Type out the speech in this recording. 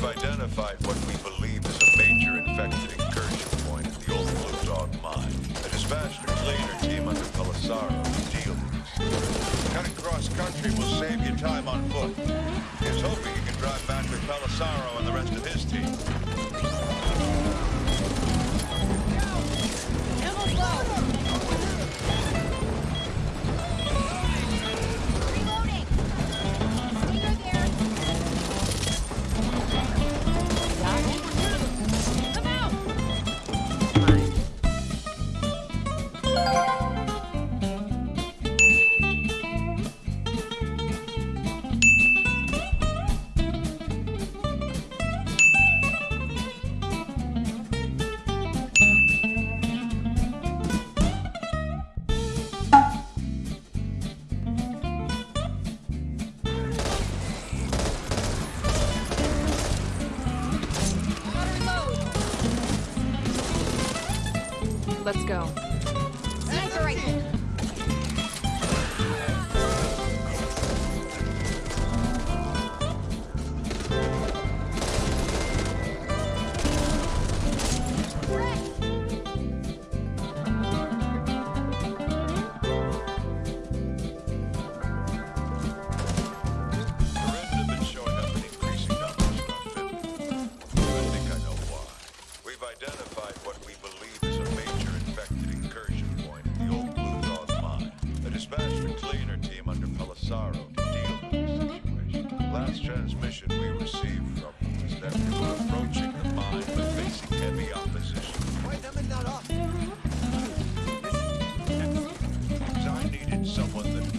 We've identified what we believe is a major infected incursion point at the old Blue Dog mine. A cleaner team under Pelisaro to deal with this. Cutting cross country will save you time on foot. He's hoping he can drive back with Pelisaro and the rest of his team. Let's go. Identified what we believe. sorrow to deal with the situation. The last transmission we received from him was that we were approaching the mine but facing heavy opposition. Why am I not off? I needed someone that